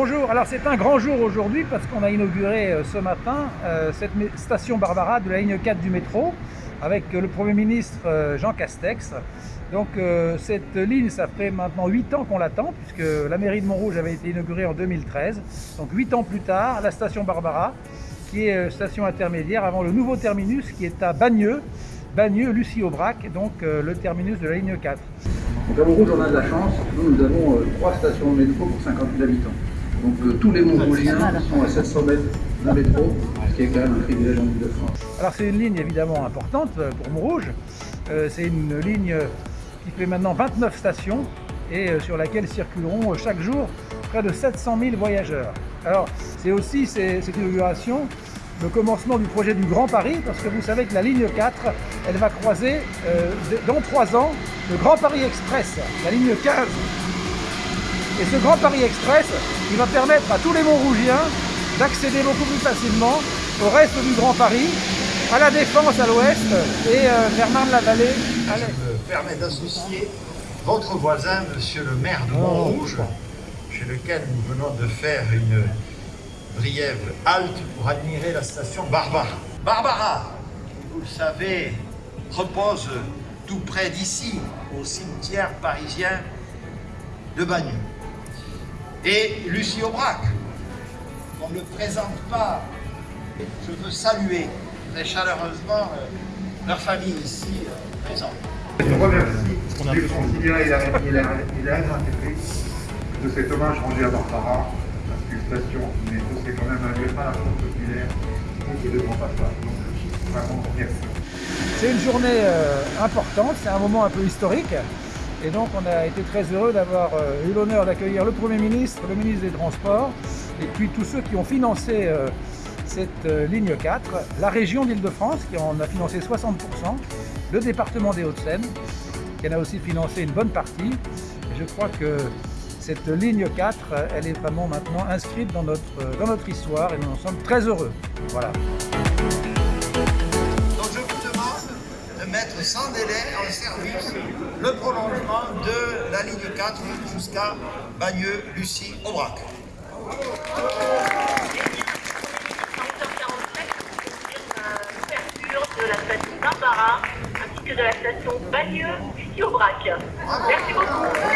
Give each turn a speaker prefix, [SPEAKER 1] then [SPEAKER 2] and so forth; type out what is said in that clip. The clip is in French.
[SPEAKER 1] Bonjour, alors c'est un grand jour aujourd'hui parce qu'on a inauguré euh, ce matin euh, cette station Barbara de la ligne 4 du métro avec euh, le Premier ministre Jean Castex. Donc cette ligne, ça fait maintenant 8 ans qu'on l'attend puisque la mairie de Montrouge avait été inaugurée en 2013. Donc 8 ans plus tard, la station Barbara qui est station intermédiaire avant le nouveau terminus qui est à Bagneux, Bagneux, Lucie Aubrac, donc le terminus de la ligne 4.
[SPEAKER 2] Donc à Montrouge, on a de la chance. Nous, nous avons trois stations de métro pour 50 000 habitants. Donc euh, tous les Montrougiens sont à 700 mètres d'un métro, ce qui est quand même un privilège en Ile-de-France.
[SPEAKER 1] Alors c'est une ligne évidemment importante euh, pour Montrouge. Euh, c'est une ligne qui fait maintenant 29 stations et sur laquelle circuleront chaque jour près de 700 000 voyageurs. Alors c'est aussi cette inauguration le commencement du projet du Grand Paris, parce que vous savez que la ligne 4, elle va croiser dans trois ans le Grand Paris Express, la ligne 15 et ce Grand Paris Express, il va permettre à tous les Montrougiens d'accéder beaucoup plus facilement au reste du Grand Paris, à la Défense à l'ouest et euh, vers Marne-la-Vallée à l'est.
[SPEAKER 3] Je me permets d'associer votre voisin, monsieur le maire de Montrouge, chez lequel nous venons de faire une briève halte pour admirer la station Barbara. Barbara, vous le savez, repose tout près d'ici, au cimetière parisien de Bagneux et Lucie Aubrac. On ne le présente pas. Je veux saluer très chaleureusement euh, leur famille ici euh, présente.
[SPEAKER 4] Je remercie du considéré et la de cet hommage rendu à Barbara, parce qu'une station mais c'est quand même un lieu populaire et de grand passage. Donc vraiment merci.
[SPEAKER 1] C'est une journée euh, importante, c'est un moment un peu historique. Et donc on a été très heureux d'avoir euh, eu l'honneur d'accueillir le Premier ministre, le ministre des Transports, et puis tous ceux qui ont financé euh, cette euh, ligne 4, la région d'Île-de-France qui en a financé 60%, le département des Hauts-de-Seine qui en a aussi financé une bonne partie. je crois que cette ligne 4, elle est vraiment maintenant inscrite dans notre, dans notre histoire et nous en sommes très heureux. Voilà.
[SPEAKER 3] Mettre sans délai en service le prolongement de la ligne 4 jusqu'à Bagneux, Lucie, Aubrac.
[SPEAKER 5] de la station Barbara ainsi que de la station Bagneux, Lucie, Aubrac. Merci beaucoup.